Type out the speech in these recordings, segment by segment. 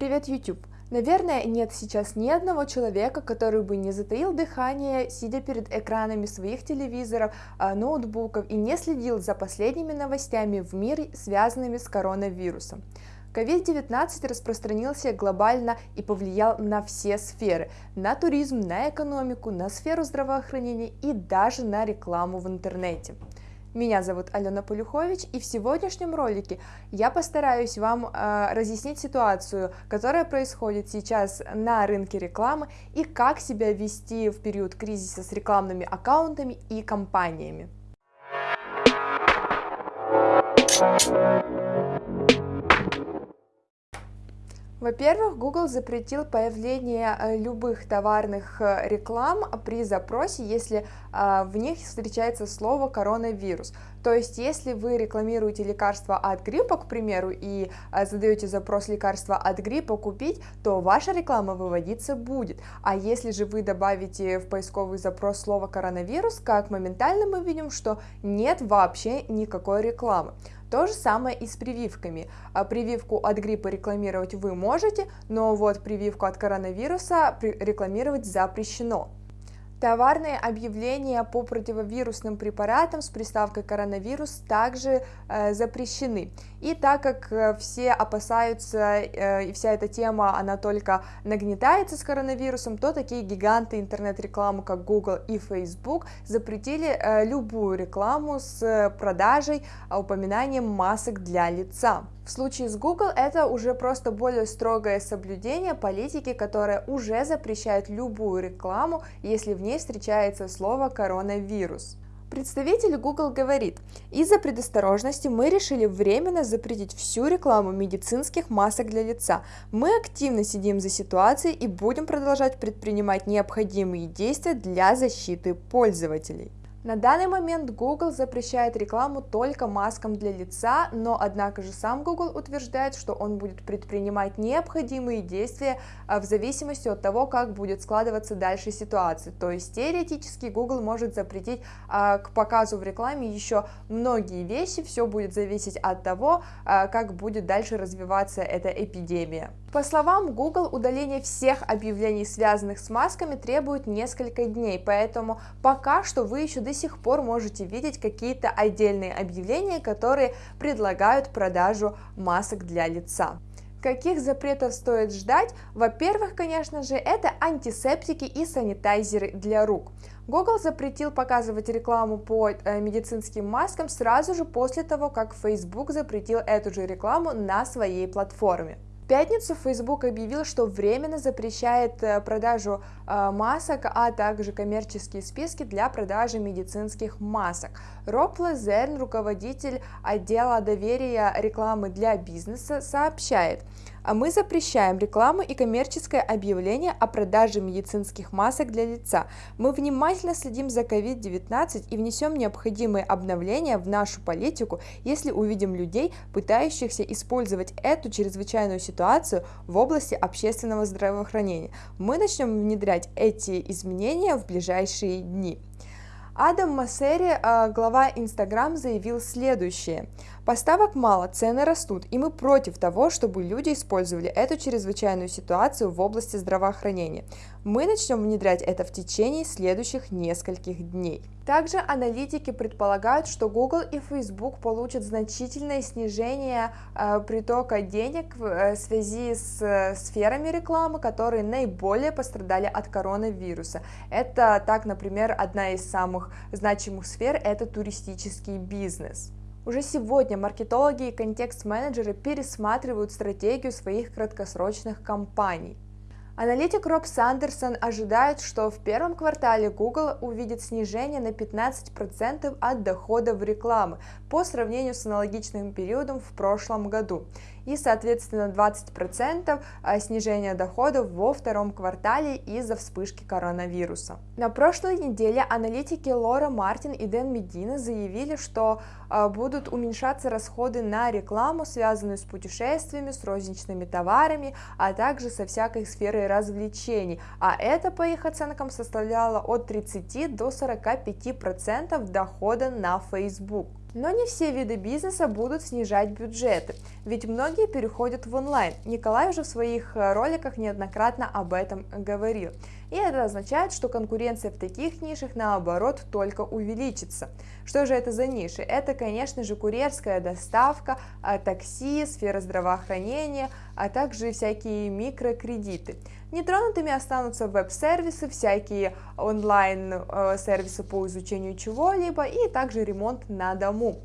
Привет, YouTube! Наверное, нет сейчас ни одного человека, который бы не затаил дыхание, сидя перед экранами своих телевизоров, а, ноутбуков и не следил за последними новостями в мире, связанными с коронавирусом. COVID-19 распространился глобально и повлиял на все сферы, на туризм, на экономику, на сферу здравоохранения и даже на рекламу в интернете. Меня зовут Алена Полюхович, и в сегодняшнем ролике я постараюсь вам э, разъяснить ситуацию, которая происходит сейчас на рынке рекламы и как себя вести в период кризиса с рекламными аккаунтами и компаниями. Во-первых, Google запретил появление э, любых товарных э, реклам при запросе, если э, в них встречается слово коронавирус. То есть, если вы рекламируете лекарство от гриппа, к примеру, и задаете запрос лекарства от гриппа купить, то ваша реклама выводиться будет. А если же вы добавите в поисковый запрос слово коронавирус, как моментально мы видим, что нет вообще никакой рекламы. То же самое и с прививками. А прививку от гриппа рекламировать вы можете, но вот прививку от коронавируса рекламировать запрещено. Товарные объявления по противовирусным препаратам с приставкой коронавирус также э, запрещены. И так как э, все опасаются, э, и вся эта тема, она только нагнетается с коронавирусом, то такие гиганты интернет-рекламы, как Google и Facebook, запретили э, любую рекламу с продажей, э, упоминанием масок для лица. В случае с Google это уже просто более строгое соблюдение политики, которая уже запрещает любую рекламу, если в ней встречается слово коронавирус. Представитель Google говорит, из-за предосторожности мы решили временно запретить всю рекламу медицинских масок для лица. Мы активно сидим за ситуацией и будем продолжать предпринимать необходимые действия для защиты пользователей. На данный момент Google запрещает рекламу только маскам для лица, но однако же сам Google утверждает, что он будет предпринимать необходимые действия а, в зависимости от того, как будет складываться дальше ситуация. То есть теоретически Google может запретить а, к показу в рекламе еще многие вещи, все будет зависеть от того, а, как будет дальше развиваться эта эпидемия. По словам Google, удаление всех объявлений, связанных с масками, требует несколько дней, поэтому пока что вы еще до сих пор можете видеть какие-то отдельные объявления, которые предлагают продажу масок для лица. Каких запретов стоит ждать? Во-первых, конечно же, это антисептики и санитайзеры для рук. Google запретил показывать рекламу по э, медицинским маскам сразу же после того, как Facebook запретил эту же рекламу на своей платформе пятницу Facebook объявил, что временно запрещает э, продажу э, масок, а также коммерческие списки для продажи медицинских масок. Роб Лазерн, руководитель отдела доверия рекламы для бизнеса, сообщает, а мы запрещаем рекламу и коммерческое объявление о продаже медицинских масок для лица. Мы внимательно следим за COVID-19 и внесем необходимые обновления в нашу политику, если увидим людей, пытающихся использовать эту чрезвычайную ситуацию в области общественного здравоохранения. Мы начнем внедрять эти изменения в ближайшие дни. Адам Массери, а, глава Instagram, заявил следующее. Поставок мало, цены растут, и мы против того, чтобы люди использовали эту чрезвычайную ситуацию в области здравоохранения. Мы начнем внедрять это в течение следующих нескольких дней. Также аналитики предполагают, что Google и Facebook получат значительное снижение э, притока денег в э, связи с э, сферами рекламы, которые наиболее пострадали от коронавируса. Это так, например, одна из самых значимых сфер – это туристический бизнес. Уже сегодня маркетологи и контекст-менеджеры пересматривают стратегию своих краткосрочных кампаний. Аналитик Роб Сандерсон ожидает, что в первом квартале Google увидит снижение на 15% от дохода в рекламы по сравнению с аналогичным периодом в прошлом году и, соответственно, 20% а, снижения доходов во втором квартале из-за вспышки коронавируса. На прошлой неделе аналитики Лора Мартин и Дэн Медина заявили, что а, будут уменьшаться расходы на рекламу, связанную с путешествиями, с розничными товарами, а также со всякой сферой развлечений, а это, по их оценкам, составляло от 30 до 45% дохода на Facebook. Но не все виды бизнеса будут снижать бюджеты, ведь многие переходят в онлайн. Николай уже в своих э, роликах неоднократно об этом говорил. И это означает, что конкуренция в таких нишах наоборот только увеличится. Что же это за ниши? Это, конечно же, курьерская доставка, а, такси, сфера здравоохранения, а также всякие микрокредиты. Нетронутыми останутся веб-сервисы, всякие онлайн-сервисы по изучению чего-либо и также ремонт на дому.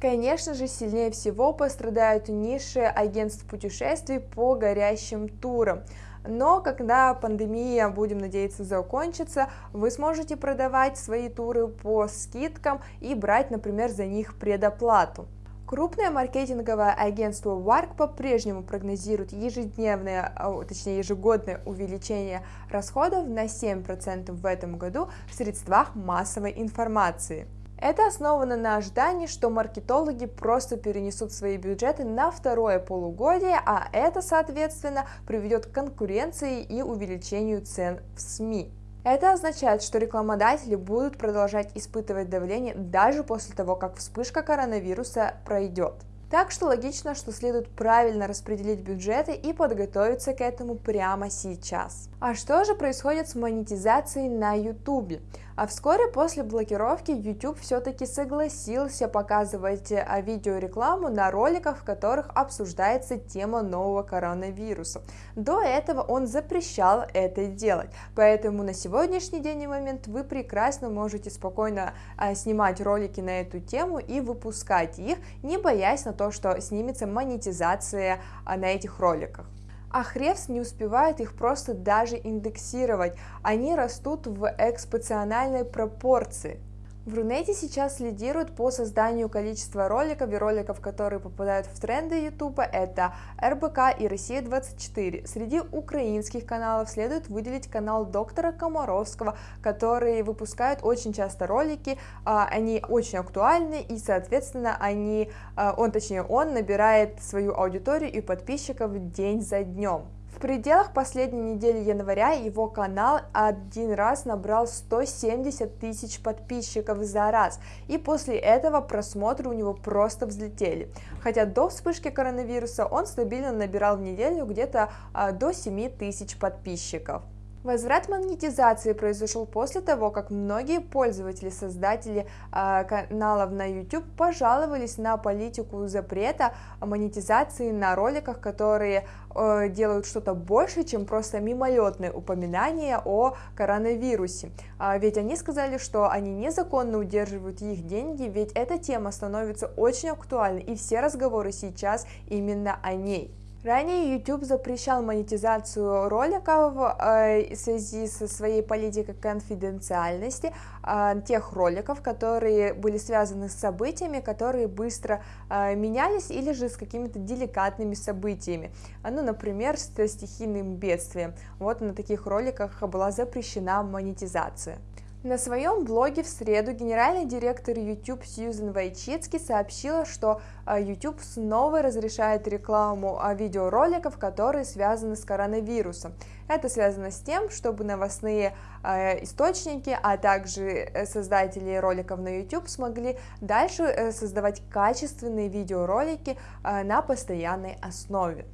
Конечно же, сильнее всего пострадают ниши агентств путешествий по горящим турам. Но когда пандемия, будем надеяться, закончится, вы сможете продавать свои туры по скидкам и брать, например, за них предоплату. Крупное маркетинговое агентство WARC по-прежнему прогнозирует ежедневное, а, точнее ежегодное увеличение расходов на 7% в этом году в средствах массовой информации. Это основано на ожидании, что маркетологи просто перенесут свои бюджеты на второе полугодие, а это, соответственно, приведет к конкуренции и увеличению цен в СМИ. Это означает, что рекламодатели будут продолжать испытывать давление даже после того, как вспышка коронавируса пройдет. Так что логично, что следует правильно распределить бюджеты и подготовиться к этому прямо сейчас. А что же происходит с монетизацией на YouTube? А вскоре после блокировки YouTube все-таки согласился показывать а, видеорекламу на роликах, в которых обсуждается тема нового коронавируса. До этого он запрещал это делать, поэтому на сегодняшний день и момент вы прекрасно можете спокойно а, снимать ролики на эту тему и выпускать их, не боясь на то, что снимется монетизация а, на этих роликах а Хревс не успевает их просто даже индексировать, они растут в экспоненциальной пропорции. В Рунете сейчас лидирует по созданию количества роликов и роликов, которые попадают в тренды YouTube, это РБК и Россия-24. Среди украинских каналов следует выделить канал доктора Комаровского, который выпускает очень часто ролики, а, они очень актуальны и, соответственно, они, а, он, точнее, он набирает свою аудиторию и подписчиков день за днем пределах последней недели января его канал один раз набрал 170 тысяч подписчиков за раз, и после этого просмотры у него просто взлетели. Хотя до вспышки коронавируса он стабильно набирал в неделю где-то а, до 7 тысяч подписчиков. Возврат монетизации произошел после того, как многие пользователи, создатели э, каналов на YouTube пожаловались на политику запрета монетизации на роликах, которые э, делают что-то больше, чем просто мимолетное упоминание о коронавирусе. А ведь они сказали, что они незаконно удерживают их деньги, ведь эта тема становится очень актуальной, и все разговоры сейчас именно о ней. Ранее YouTube запрещал монетизацию роликов э, в связи со своей политикой конфиденциальности э, тех роликов, которые были связаны с событиями, которые быстро э, менялись или же с какими-то деликатными событиями, ну, например, с стихийным бедствием. Вот на таких роликах была запрещена монетизация. На своем блоге в среду генеральный директор YouTube Сьюзен Вайчицки сообщила, что а, YouTube снова разрешает рекламу а, видеороликов, которые связаны с коронавирусом. Это связано с тем, чтобы новостные а, источники, а также э, создатели роликов на YouTube смогли дальше э, создавать качественные видеоролики на постоянной основе.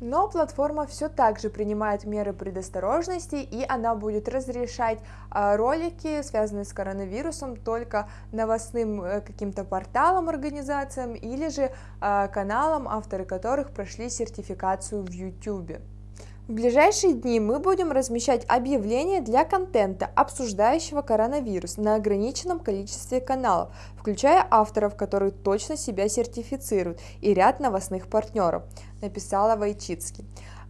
Но платформа все так же принимает меры предосторожности, и она будет разрешать а, ролики, связанные с коронавирусом, только новостным э, каким-то порталам, организациям или же а, каналам, авторы которых прошли сертификацию в YouTube. В ближайшие дни мы будем размещать объявления для контента, обсуждающего коронавирус, на ограниченном количестве каналов, включая авторов, которые точно себя сертифицируют, и ряд новостных партнеров, написала Вайчицкий.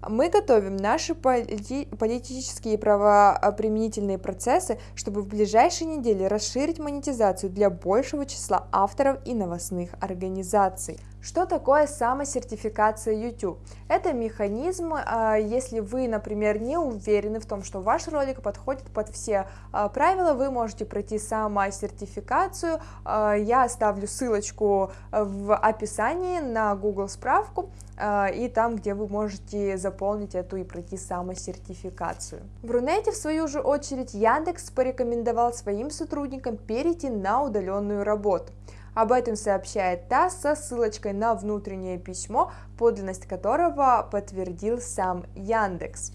Мы готовим наши полити политические и правоприменительные процессы, чтобы в ближайшие недели расширить монетизацию для большего числа авторов и новостных организаций. Что такое самосертификация YouTube? Это механизм, а, если вы, например, не уверены в том, что ваш ролик подходит под все а, правила, вы можете пройти самосертификацию. А, я оставлю ссылочку в описании на Google справку и там, где вы можете заполнить эту и пройти самосертификацию. В Рунете, в свою же очередь, Яндекс порекомендовал своим сотрудникам перейти на удаленную работу. Об этом сообщает ТАСС со ссылочкой на внутреннее письмо, подлинность которого подтвердил сам Яндекс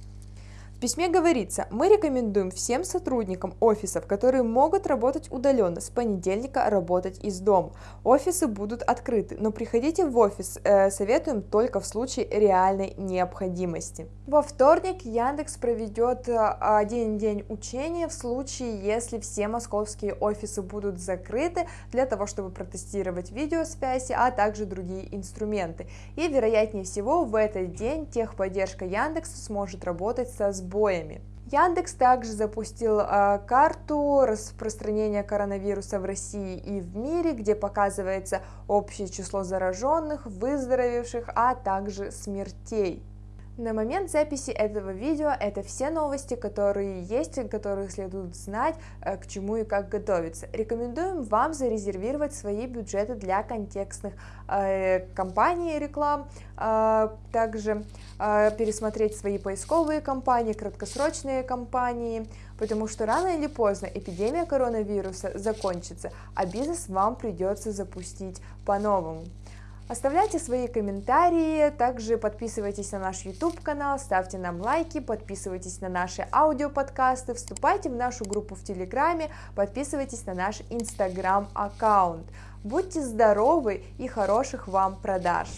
письме говорится, мы рекомендуем всем сотрудникам офисов, которые могут работать удаленно, с понедельника работать из дома. Офисы будут открыты, но приходите в офис э, советуем только в случае реальной необходимости. Во вторник Яндекс проведет э, один день учения в случае, если все московские офисы будут закрыты для того, чтобы протестировать видеосвязи, а также другие инструменты. И вероятнее всего в этот день техподдержка Яндекса сможет работать со сбором сбоями. Яндекс также запустил э, карту распространения коронавируса в России и в мире, где показывается общее число зараженных, выздоровевших, а также смертей. На момент записи этого видео это все новости, которые есть, которые следует знать, э, к чему и как готовиться. Рекомендуем вам зарезервировать свои бюджеты для контекстных э, кампаний реклам, э, также э, пересмотреть свои поисковые кампании, краткосрочные кампании, потому что рано или поздно эпидемия коронавируса закончится, а бизнес вам придется запустить по-новому. Оставляйте свои комментарии, также подписывайтесь на наш YouTube канал, ставьте нам лайки, подписывайтесь на наши аудиоподкасты, вступайте в нашу группу в Телеграме, подписывайтесь на наш Инстаграм аккаунт. Будьте здоровы и хороших вам продаж!